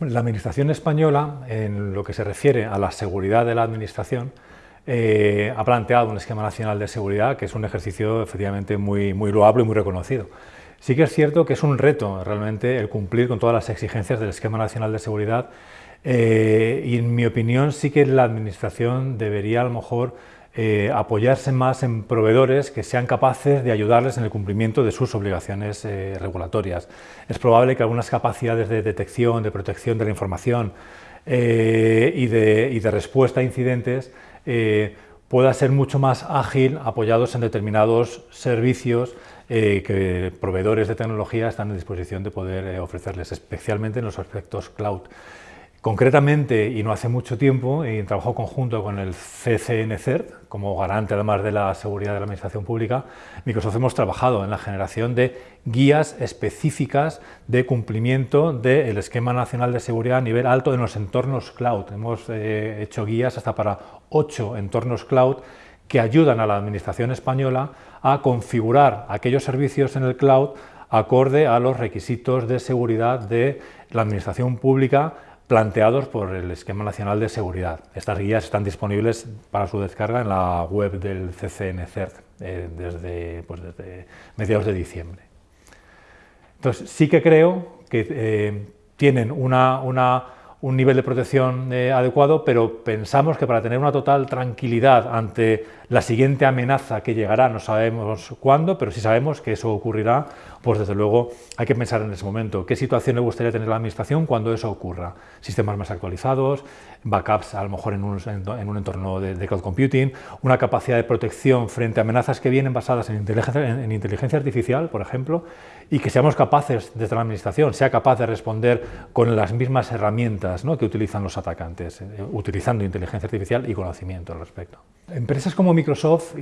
La Administración española, en lo que se refiere a la seguridad de la Administración, eh, ha planteado un esquema nacional de seguridad que es un ejercicio efectivamente muy, muy loable y muy reconocido. Sí que es cierto que es un reto realmente el cumplir con todas las exigencias del esquema nacional de seguridad eh, y en mi opinión sí que la Administración debería a lo mejor eh, apoyarse más en proveedores que sean capaces de ayudarles en el cumplimiento de sus obligaciones eh, regulatorias. Es probable que algunas capacidades de detección, de protección de la información eh, y, de, respuesta a incidentes pueda ser mucho más ágil apoyados en determinados servicios que proveedores de tecnología están en disposición de poder ofrecerles, especialmente en los aspectos cloud. Concretamente, y no hace mucho tiempo, en trabajo conjunto con el CCNCERT, como garante además de la seguridad de la administración pública, Microsoft hemos trabajado en la generación de guías específicas de cumplimiento del esquema nacional de seguridad a nivel alto en los entornos cloud. Hemos eh, hecho guías hasta para ocho entornos cloud que ayudan a la administración española a configurar aquellos servicios en el cloud acorde a los requisitos de seguridad de la administración pública planteados por el Esquema Nacional de Seguridad. Estas guías están disponibles para su descarga en la web del CCNCERT eh, desde, pues desde, mediados de diciembre. Entonces, sí que creo que eh, tienen un nivel de protección eh, adecuado, pero pensamos que para tener una total tranquilidad ante la siguiente amenaza que llegará, no sabemos cuándo, pero sí sabemos que eso ocurrirá, pues desde luego hay que pensar en ese momento. ¿Qué situación le gustaría tener la Administración cuando eso ocurra? Sistemas más actualizados, backups a lo mejor en un, en un entorno de, cloud computing, una capacidad de protección frente a amenazas que vienen basadas en inteligencia, en inteligencia artificial, por ejemplo, y que seamos capaces, desde la Administración, sea capaz de responder con las mismas herramientas ¿no? que utilizan los atacantes, eh, utilizando inteligencia artificial y conocimiento al respecto. Empresas como Microsoft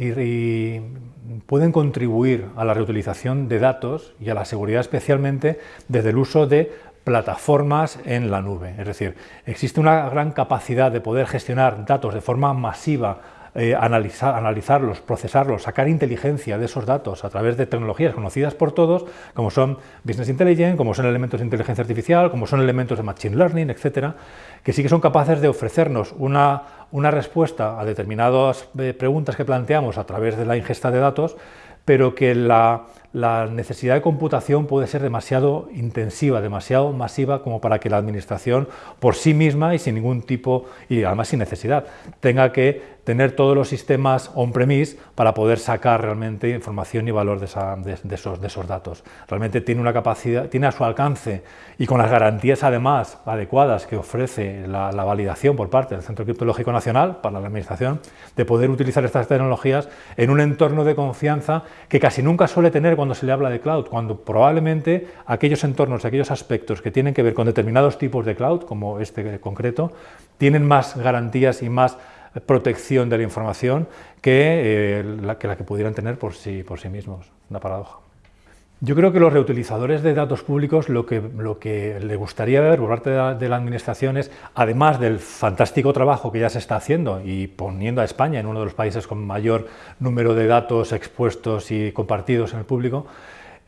pueden contribuir a la reutilización de datos y a la seguridad especialmente desde el uso de plataformas en la nube. Es decir, existe una gran capacidad de poder gestionar datos de forma masiva eh, analizar, analizarlos, procesarlos, sacar inteligencia de esos datos a través de tecnologías conocidas por todos, como son Business Intelligence, como son elementos de inteligencia artificial, como son elementos de Machine Learning, etcétera, que sí que son capaces de ofrecernos una, una respuesta a determinadas eh, preguntas que planteamos a través de la ingesta de datos, pero que la, la necesidad de computación puede ser demasiado intensiva, demasiado masiva como para que la administración por sí misma y sin ningún tipo, y además sin necesidad, tenga que tener todos los sistemas on-premise para poder sacar realmente información y valor de, esos, de, esos, datos. Realmente tiene una capacidad, tiene a su alcance y con las garantías además adecuadas que ofrece la, validación por parte del Centro Criptológico Nacional para la Administración de poder utilizar estas tecnologías en un entorno de confianza que casi nunca suele tener cuando se le habla de cloud, cuando probablemente aquellos entornos, aquellos aspectos que tienen que ver con determinados tipos de cloud, como este concreto, tienen más garantías y más protección de la información que, eh, la, que la que pudieran tener por sí, por sí mismos. Una paradoja. Yo creo que los reutilizadores de datos públicos lo que, lo que le gustaría ver por parte de la, Administración es, además del fantástico trabajo que ya se está haciendo y poniendo a España en uno de los países con mayor número de datos expuestos y compartidos en el público,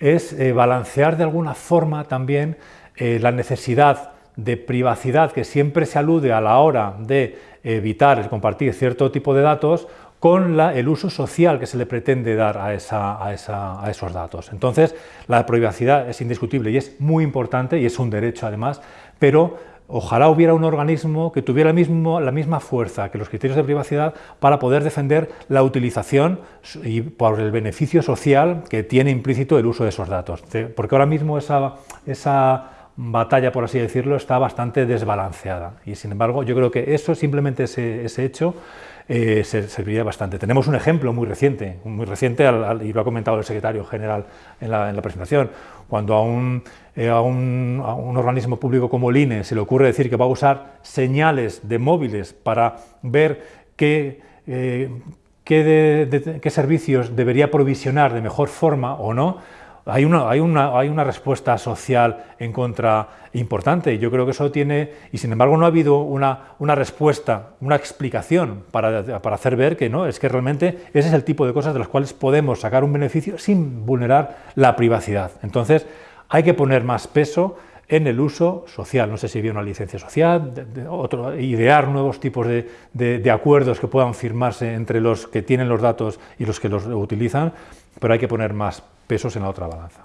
es eh, balancear de alguna forma también eh, la necesidad de privacidad que siempre se alude a la hora de evitar el compartir cierto tipo de datos con el uso social que se le pretende dar a, esos datos. Entonces, la privacidad es indiscutible y es muy importante y es un derecho además, pero ojalá hubiera un organismo que tuviera la misma fuerza que los criterios de privacidad para poder defender la utilización y por el beneficio social que tiene implícito el uso de esos datos. Porque ahora mismo esa batalla, por así decirlo, está bastante desbalanceada y sin embargo yo creo que eso, simplemente ese, ese hecho, eh, serviría bastante. Tenemos un ejemplo muy reciente, muy reciente y lo ha comentado el secretario general en la, en la presentación, cuando a un, eh, a, un, a un, organismo público como el INE se le ocurre decir que va a usar señales de móviles para ver qué, eh, qué, qué servicios debería provisionar de mejor forma o no, hay una, hay, una, hay una respuesta social en contra importante. Yo creo que eso tiene, y sin embargo no ha habido una, respuesta, una explicación para, hacer ver que no, es que realmente ese es el tipo de cosas de las cuales podemos sacar un beneficio sin vulnerar la privacidad. Entonces hay que poner más peso en el uso social, no sé si bien una licencia social, idear nuevos tipos de acuerdos que puedan firmarse entre los que tienen los datos y los que los utilizan, pero hay que poner más pesos en la otra balanza.